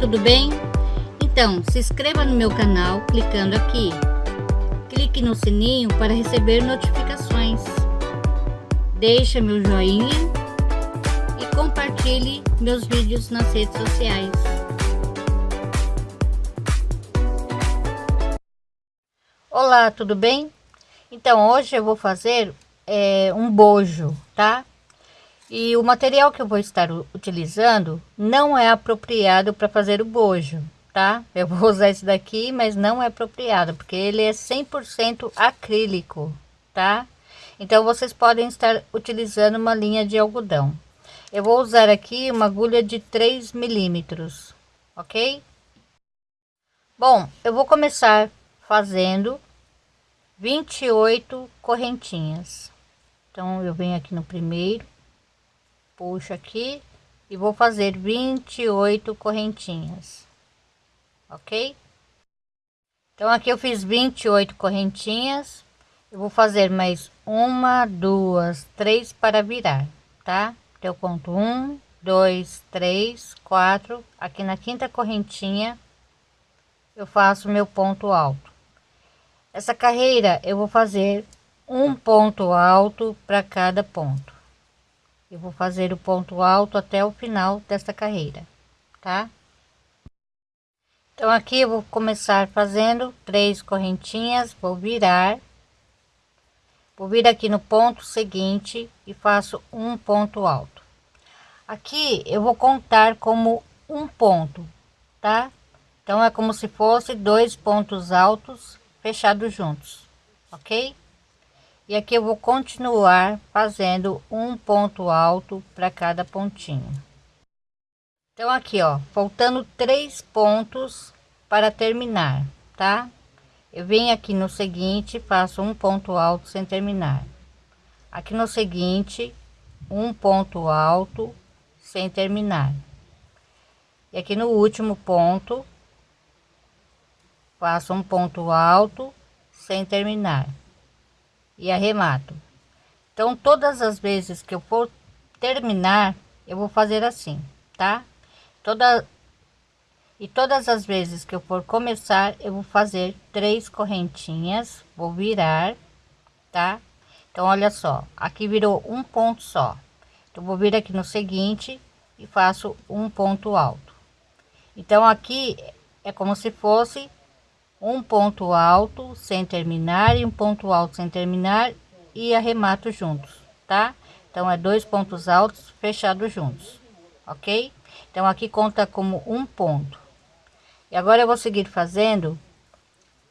tudo bem? Então, se inscreva no meu canal clicando aqui. Clique no sininho para receber notificações. Deixe meu joinha e compartilhe meus vídeos nas redes sociais. Olá, tudo bem? Então, hoje eu vou fazer é, um bojo, tá? E o material que eu vou estar utilizando não é apropriado para fazer o bojo, tá? Eu vou usar esse daqui, mas não é apropriado, porque ele é 100% acrílico, tá? Então, vocês podem estar utilizando uma linha de algodão. Eu vou usar aqui uma agulha de 3 milímetros, ok? Bom, eu vou começar fazendo 28 correntinhas. Então, eu venho aqui no primeiro puxo aqui e vou fazer 28 correntinhas ok? Então aqui eu fiz 28 correntinhas. Eu vou fazer mais uma duas três para virar tá? Então eu conto um dois três quatro. Aqui na quinta correntinha eu faço meu ponto alto. Essa carreira eu vou fazer um ponto alto para cada ponto eu vou fazer o ponto alto até o final desta carreira tá? Então aqui eu vou começar fazendo três correntinhas vou virar vou vir aqui no ponto seguinte e faço um ponto alto. Aqui eu vou contar como um ponto tá? Então é como se fosse dois pontos altos fechados juntos ok e aqui eu vou continuar fazendo um ponto alto para cada pontinho. Então aqui ó faltando três pontos para terminar tá? Eu venho aqui no seguinte faço um ponto alto sem terminar. Aqui no seguinte um ponto alto sem terminar. E aqui no último ponto faço um ponto alto sem terminar e arremato. Então, todas as vezes que eu for terminar, eu vou fazer assim, tá? Toda e todas as vezes que eu for começar, eu vou fazer três correntinhas, vou virar, tá? Então, olha só, aqui virou um ponto só. Então, vou vir aqui no seguinte e faço um ponto alto. Então, aqui é como se fosse um ponto alto sem terminar e um ponto alto sem terminar e arremato juntos, tá? Então é dois pontos altos fechados juntos, ok? Então aqui conta como um ponto. E agora eu vou seguir fazendo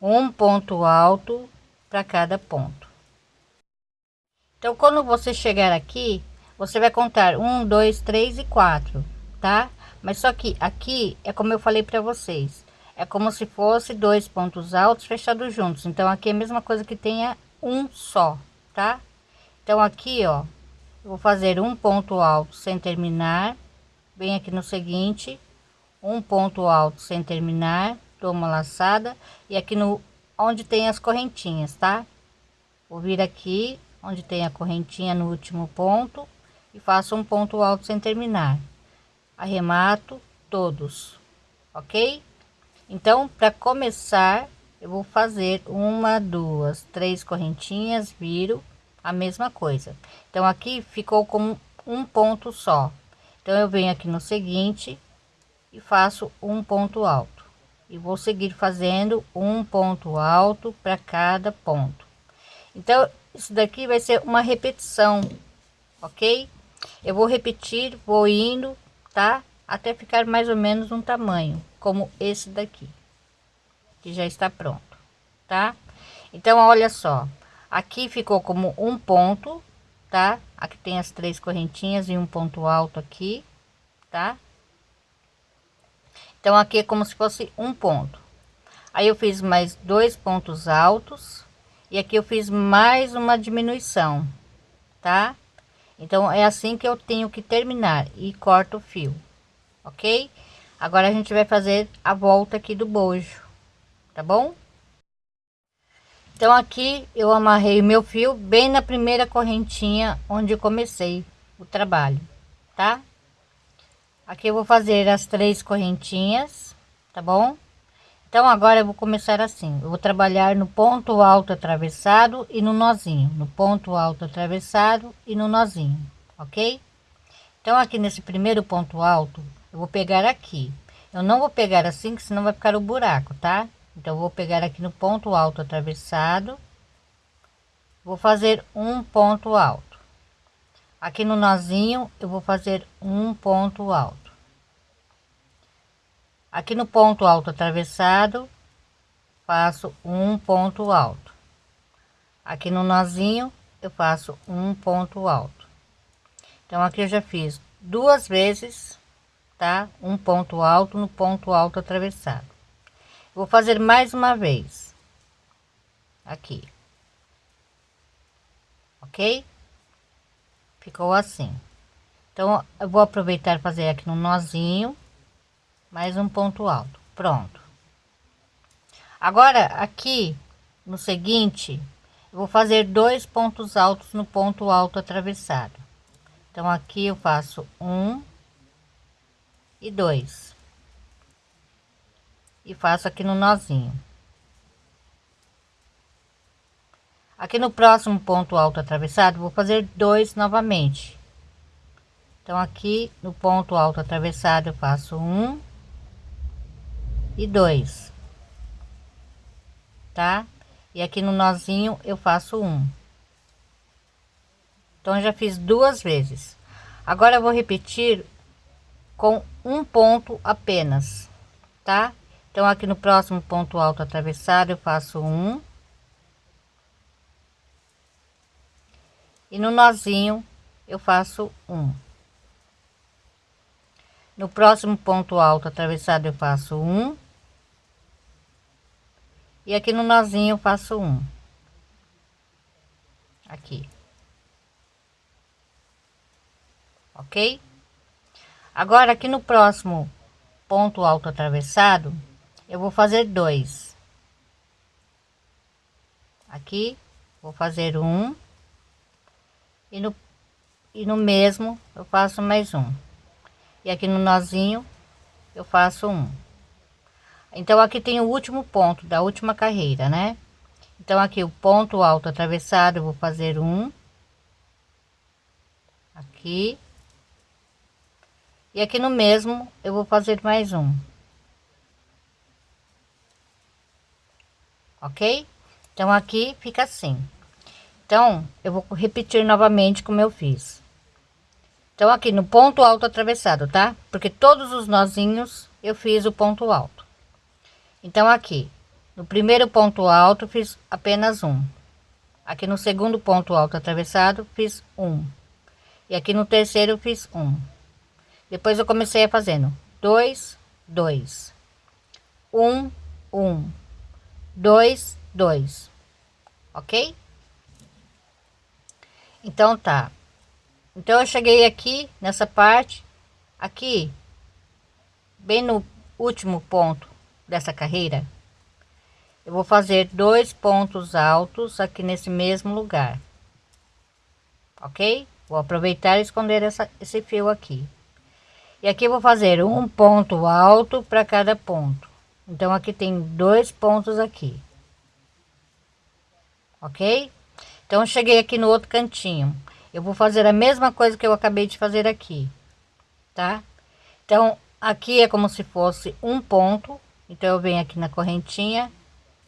um ponto alto para cada ponto. Então quando você chegar aqui, você vai contar um, dois, três e quatro, tá? Mas só que aqui é como eu falei para vocês é como se fosse dois pontos altos fechados juntos. Então aqui é a mesma coisa que tenha um só tá? Então aqui ó vou fazer um ponto alto sem terminar. Bem aqui no seguinte. Um ponto alto sem terminar. Dou uma laçada. E aqui no onde tem as correntinhas tá? Vou vir aqui onde tem a correntinha no último ponto e faço um ponto alto sem terminar. Arremato todos ok então para começar eu vou fazer uma duas três correntinhas viro a mesma coisa. Então aqui ficou com um ponto só. Então eu venho aqui no seguinte e faço um ponto alto. E vou seguir fazendo um ponto alto para cada ponto. Então isso daqui vai ser uma repetição ok? Eu vou repetir vou indo tá? Até ficar mais ou menos um tamanho como esse daqui que já está pronto tá? Então olha só aqui ficou como um ponto tá? Aqui tem as três correntinhas e um ponto alto aqui tá? Então aqui é como se fosse um ponto. Aí eu fiz mais dois pontos altos e aqui eu fiz mais uma diminuição tá? Então é assim que eu tenho que terminar e corto o fio ok agora a gente vai fazer a volta aqui do bojo tá bom? Então aqui eu amarrei meu fio bem na primeira correntinha onde comecei o trabalho tá? Aqui eu vou fazer as três correntinhas tá bom? Então agora eu vou começar assim. Eu vou trabalhar no ponto alto atravessado e no nozinho. No ponto alto atravessado e no nozinho ok? Então aqui nesse primeiro ponto alto eu vou pegar aqui. Eu não vou pegar assim que senão vai ficar o buraco tá? Então eu vou pegar aqui no ponto alto atravessado. Vou fazer um ponto alto. Aqui no nozinho eu vou fazer um ponto alto. Aqui no ponto alto atravessado faço um ponto alto. Aqui no nozinho eu faço um ponto alto. Então aqui eu já fiz duas vezes tá? Um ponto alto no ponto alto atravessado. Vou fazer mais uma vez. Aqui. Ok? Ficou assim. Então eu vou aproveitar fazer aqui no nozinho mais um ponto alto. Pronto. Agora aqui no seguinte eu vou fazer dois pontos altos no ponto alto atravessado. Então aqui eu faço um e dois e faço aqui no nozinho aqui no próximo ponto alto atravessado vou fazer dois novamente então aqui no ponto alto atravessado eu faço um e dois, tá? E aqui no nozinho eu faço um. Então já fiz duas vezes. Agora eu vou repetir com um ponto apenas, tá? Então aqui no próximo ponto alto atravessado eu faço um. E no nozinho eu faço um. No próximo ponto alto atravessado eu faço um e aqui no nozinho eu faço um aqui ok agora aqui no próximo ponto alto atravessado eu vou fazer dois. Aqui vou fazer um. E no e no mesmo eu faço mais um. E aqui no nozinho eu faço um. Então aqui tem o último ponto da última carreira né? Então aqui o ponto alto atravessado eu vou fazer um. Aqui e aqui no mesmo eu vou fazer mais um. Ok? Então aqui fica assim. Então eu vou repetir novamente como eu fiz. Então aqui no ponto alto atravessado tá? Porque todos os nozinhos eu fiz o ponto alto. Então aqui no primeiro ponto alto fiz apenas um. Aqui no segundo ponto alto atravessado fiz um. E aqui no terceiro fiz um depois eu comecei a fazendo dois dois. Um um. Dois dois. Ok? Então tá. Então eu cheguei aqui nessa parte. Aqui bem no último ponto dessa carreira eu vou fazer dois pontos altos aqui nesse mesmo lugar. Ok? Vou aproveitar e esconder essa, esse fio aqui e aqui vou fazer um ponto alto para cada ponto. Então aqui tem dois pontos aqui. Ok? Então cheguei aqui no outro cantinho. Eu vou fazer a mesma coisa que eu acabei de fazer aqui tá? Então aqui é como se fosse um ponto. Então eu venho aqui na correntinha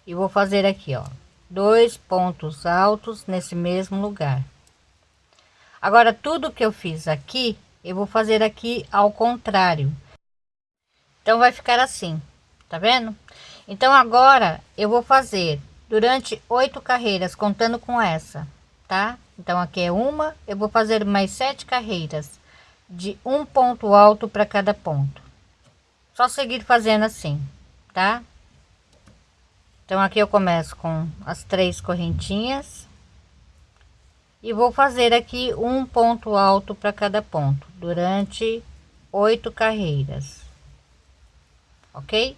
e vou fazer aqui ó. Dois pontos altos nesse mesmo lugar. Agora tudo que eu fiz aqui eu vou fazer aqui ao contrário. Então vai ficar assim tá vendo? Então agora eu vou fazer durante oito carreiras contando com essa tá? Então aqui é uma eu vou fazer mais sete carreiras de um ponto alto para cada ponto. Só seguir fazendo assim tá? Então aqui eu começo com as três correntinhas e vou fazer aqui um ponto alto para cada ponto durante oito carreiras, ok?